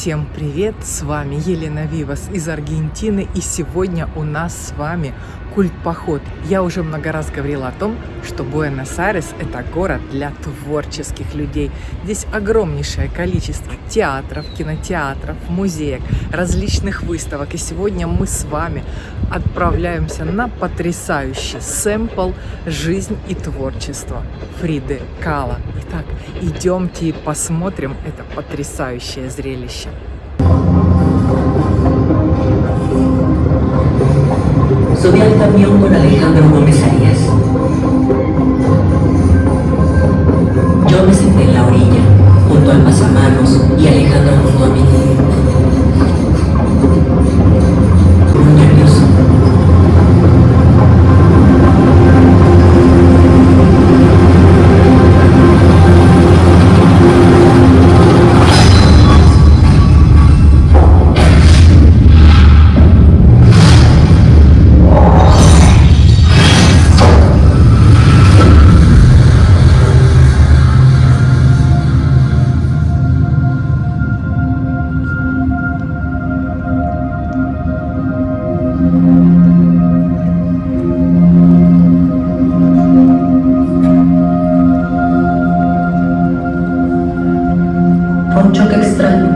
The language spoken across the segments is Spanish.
Всем привет! С вами Елена Вивас из Аргентины и сегодня у нас с вами культ-поход. Я уже много раз говорила о том, что Буэнос-Айрес – это город для творческих людей. Здесь огромнейшее количество театров, кинотеатров, музеев, различных выставок. И сегодня мы с вами отправляемся на потрясающий сэмпл «Жизнь и творчество» Фриды Кала. Итак, идемте и посмотрим это потрясающее зрелище. Subí al camión con Alejandro Gómez Arias. Yo me senté en la orilla, junto al pasamanos y Alejandro junto a mí. Choque extraño.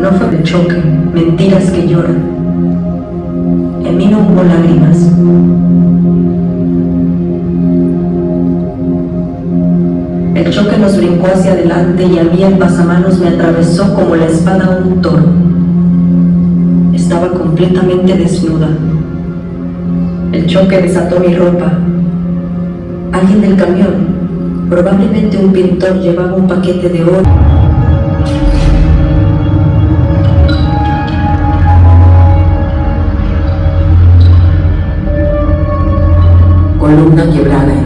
No fue de choque, mentiras que lloran. En mí no hubo lágrimas. El choque nos brincó hacia adelante y a mí el pasamanos me atravesó como la espada un toro. Estaba completamente desnuda. El choque desató mi ropa. Alguien del camión, probablemente un pintor, llevaba un paquete de oro. Columna quebrada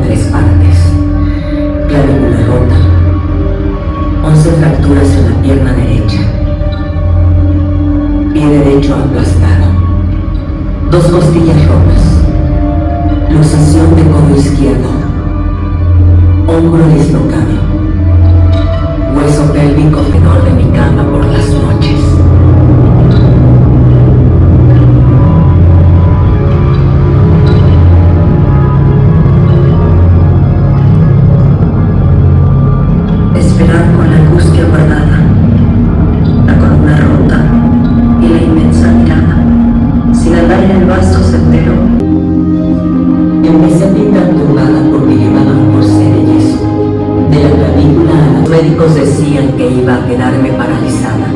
quedarme paralizada.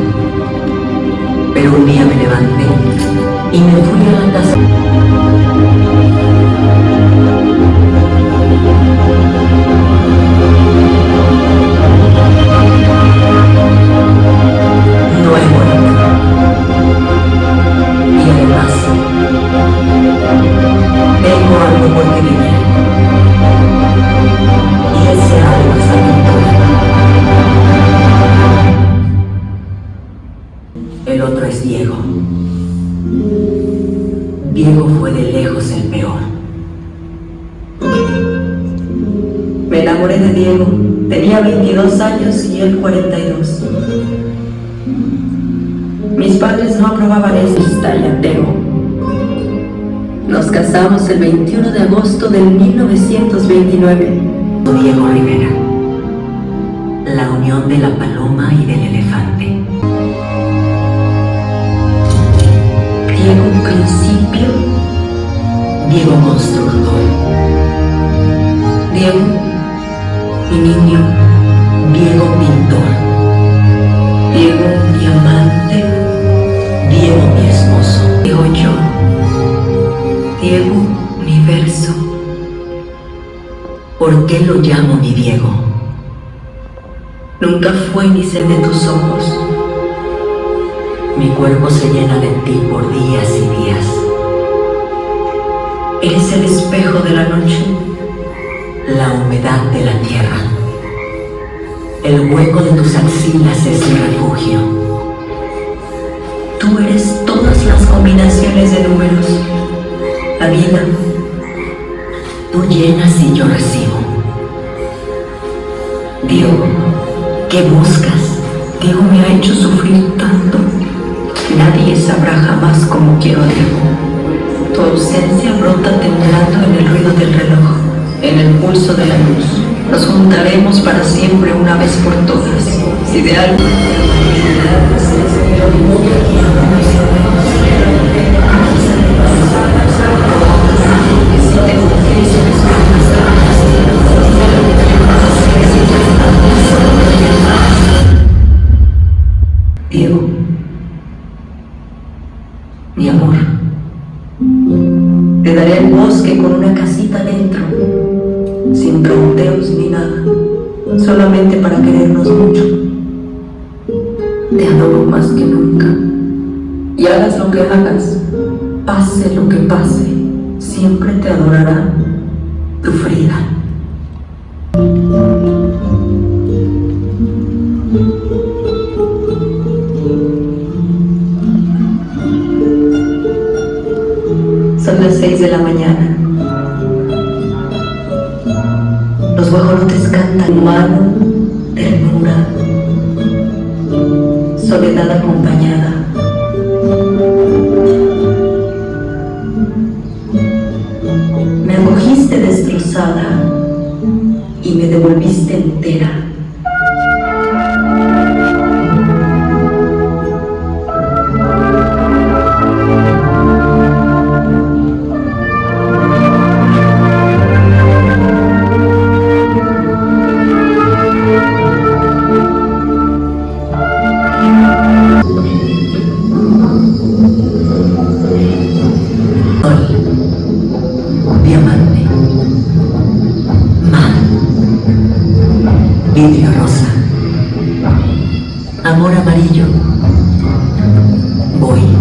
Pero un día me levanté y me fui a la casa. No he muerto. Y además, tengo algo por vivir. Y ese El otro es Diego. Diego fue de lejos el peor. Me enamoré de Diego. Tenía 22 años y él 42. Mis padres no aprobaban está y ateo. Nos casamos el 21 de agosto del 1929. Diego Rivera. La unión de la paloma y del elefante. Diego constructor. Diego, mi niño, Diego pintor. Diego mi amante, Diego mi esposo. Diego yo, Diego universo. ¿Por qué lo llamo mi Diego? Nunca fue ni ser de tus ojos. Mi cuerpo se llena de ti por días y días. Eres el espejo de la noche, la humedad de la tierra. El hueco de tus axilas es mi refugio. Tú eres todas las combinaciones de números. La vida. Tú llenas y yo recibo. Diego, ¿qué buscas? ¿Qué Diego me ha hecho sufrir tanto. Nadie sabrá jamás cómo quiero a Diego. Tu ausencia brota temblando en el ruido del reloj, en el pulso de la luz. Nos juntaremos para siempre una vez por todas. Si daré el bosque con una casita dentro, sin fronteos ni nada, solamente para querernos mucho. Te adoro más que nunca. Y hagas lo que hagas, pase lo que pase, siempre te adorará tu Frida. Las de la mañana. Los guajolotes cantan humano, ternura, soledad acompañada. Me acogiste destrozada y me devolviste entera. Amor amarillo, voy,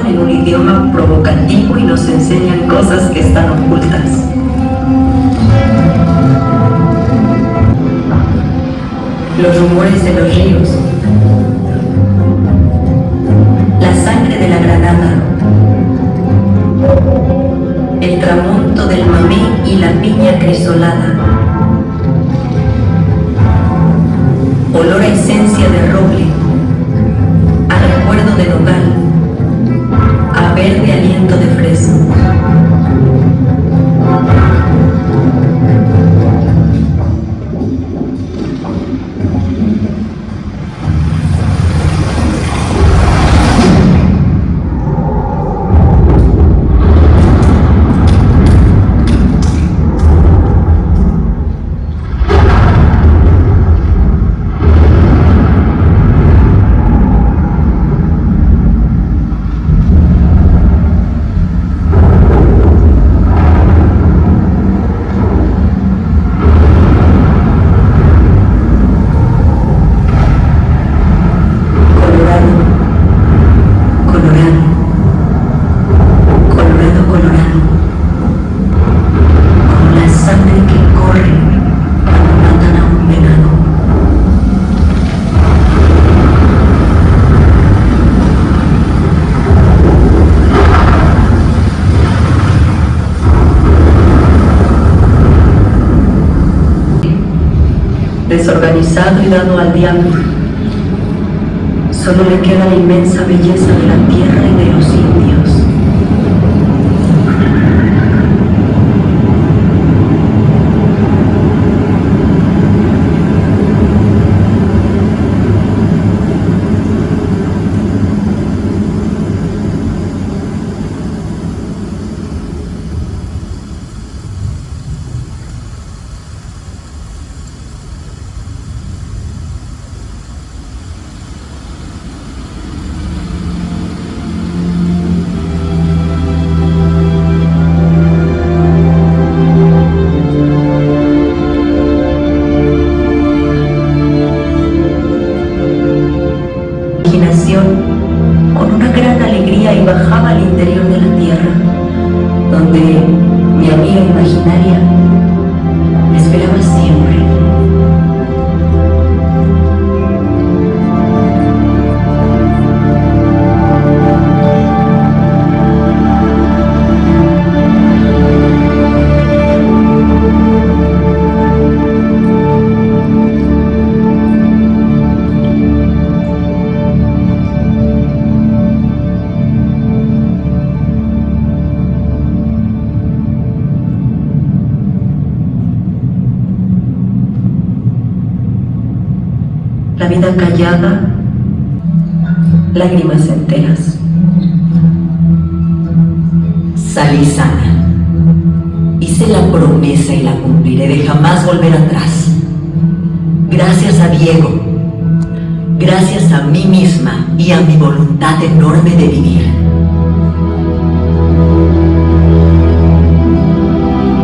en un idioma provocativo y nos enseñan cosas que están ocultas. Los rumores de los ríos, la sangre de la granada, el tramonto del mamé y la piña crisolada, olor a esencia de roble, a recuerdo de nogal, a verde aliento de fresno. Desorganizado y dado al diablo. Solo le queda la inmensa belleza de la tierra y de los indios. Callada, lágrimas enteras. Salí sana. Hice la promesa y la cumpliré de jamás volver atrás. Gracias a Diego. Gracias a mí misma y a mi voluntad enorme de vivir.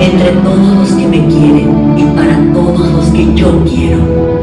Entre todos los que me quieren y para todos los que yo quiero.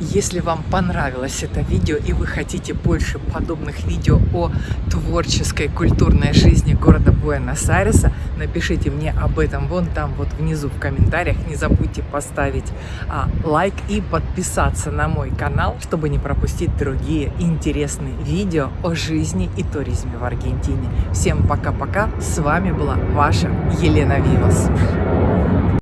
Если вам понравилось это видео и вы хотите больше подобных видео о творческой культурной жизни города Буэнос-Айреса, напишите мне об этом вон там вот внизу в комментариях. Не забудьте поставить а, лайк и подписаться на мой канал, чтобы не пропустить другие интересные видео о жизни и туризме в Аргентине. Всем пока-пока. С вами была ваша Елена Вивас.